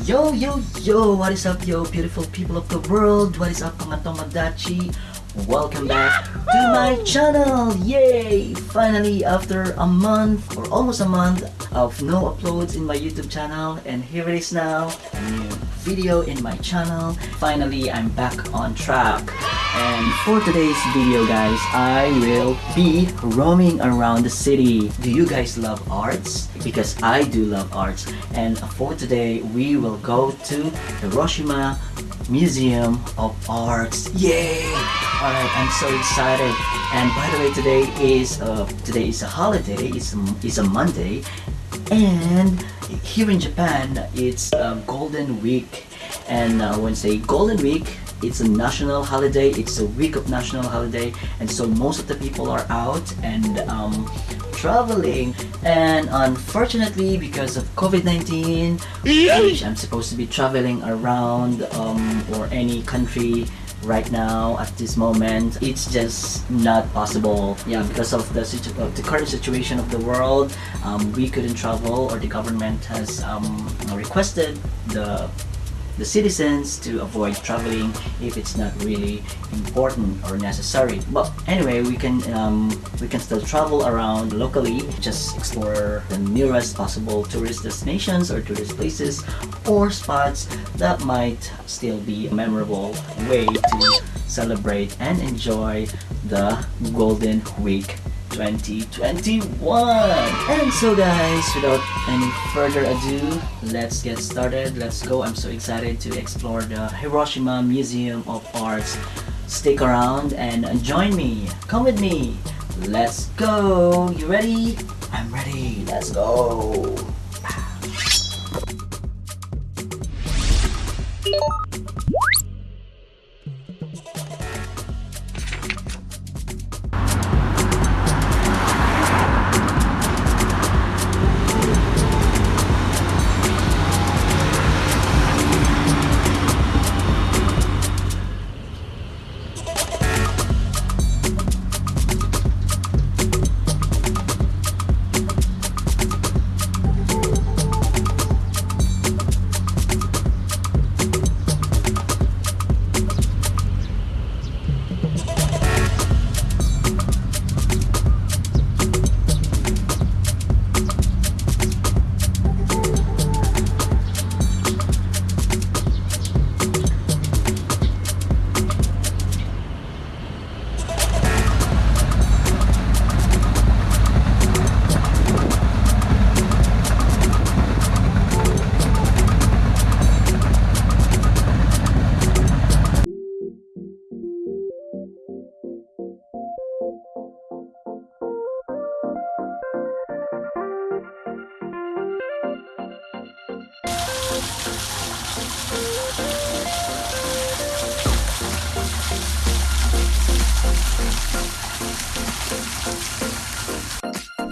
Yo, yo, yo! What is up, yo, beautiful people of the world? What is up, mga Tomodachi? Welcome back to my channel! Yay! Finally, after a month or almost a month of no uploads in my YouTube channel, and here it is now, a new video in my channel. Finally, I'm back on track. And for today's video, guys, I will be roaming around the city. Do you guys love arts? Because I do love arts. And for today, we will go to the Hiroshima Museum of Arts. Yay! Alright, I'm so excited. And by the way, today is uh, today is a holiday. It's a, it's a Monday, and here in Japan, it's uh, Golden Week. And uh, when say Golden Week, it's a national holiday. It's a week of national holiday, and so most of the people are out and um, traveling. And unfortunately, because of COVID-19, which I'm supposed to be traveling around um, or any country right now at this moment it's just not possible. Yeah because of the of the current situation of the world um, we couldn't travel or the government has um, requested the the citizens to avoid traveling if it's not really important or necessary. But anyway we can um, we can still travel around locally just explore the nearest possible tourist destinations or tourist places or spots that might still be a memorable way to celebrate and enjoy the golden week 2021 and so guys without any further ado let's get started. Let's go. I'm so excited to explore the hiroshima museum of arts. Stick around and join me. Come with me. Let's go. You ready? I'm ready. Let's go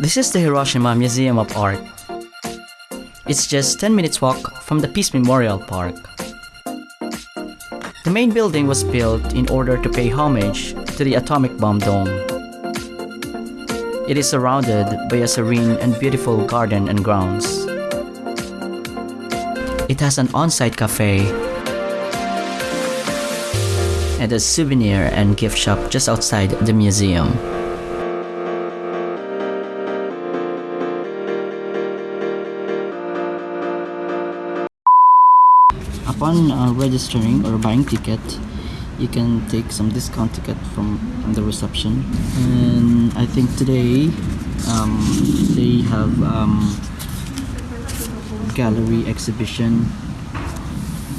This is the Hiroshima Museum of Art. It's just 10 minutes walk from the Peace Memorial Park. The main building was built in order to pay homage to the atomic bomb dome. It is surrounded by a serene and beautiful garden and grounds. It has an on-site cafe and a souvenir and gift shop just outside the museum. Upon uh, registering or buying ticket you can take some discount ticket from, the reception. And I think today um, they have um, gallery exhibition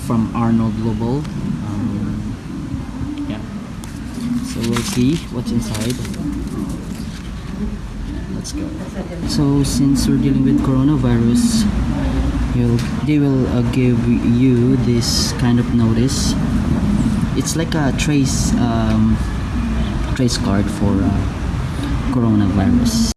from Arnold Lobel um, yeah. So we'll see what's inside. Let's go. So since we're dealing with coronavirus You'll, they will uh, give you this kind of notice. It's like a trace um, trace card for uh, coronavirus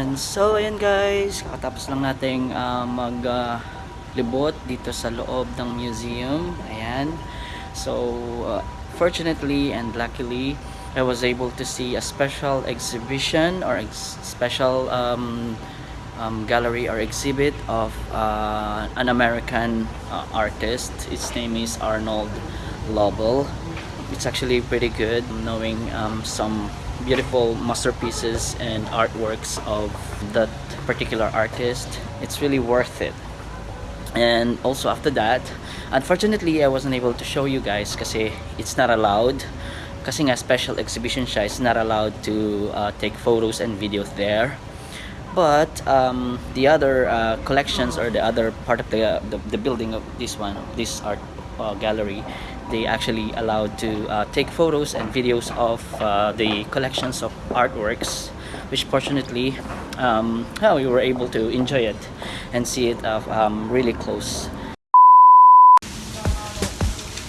Ayan, so ayan guys, kakatapos lang nating uh, mag uh, dito sa loob ng museum. Ayan. So, uh, fortunately and luckily, I was able to see a special exhibition or ex special um, um, gallery or exhibit of uh, an American uh, artist. Its name is Arnold Lobel. It's actually pretty good knowing um, some beautiful masterpieces and artworks of that particular artist. It's really worth it. And also after that, unfortunately I wasn't able to show you guys kasi it's not allowed. Kasi nga special exhibition it's not allowed to uh, take photos and videos there. But um, the other uh, collections or the other part of the, the, the building of this one, this art uh, gallery, they actually allowed to uh, take photos and videos of uh, the collections of artworks which fortunately um, we were able to enjoy it and see it uh, um, really close.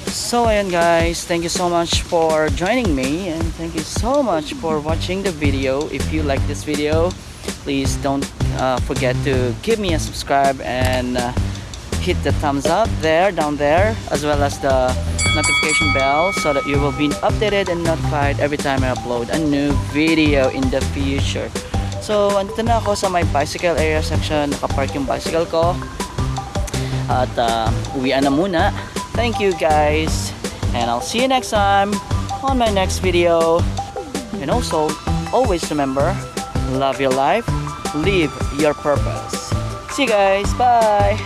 So ayan guys thank you so much for joining me and thank you so much for watching the video. If you like this video please don't uh, forget to give me a subscribe and uh, hit the thumbs up there down there as well as the notification bell so that you will be updated and notified every time I upload a new video in the future. So, andito na ako sa my bicycle area section. Nakapark yung bicycle ko. At uh, uwian na muna. Thank you guys. And I'll see you next time on my next video. And also, always remember, love your life, live your purpose. See you guys. Bye.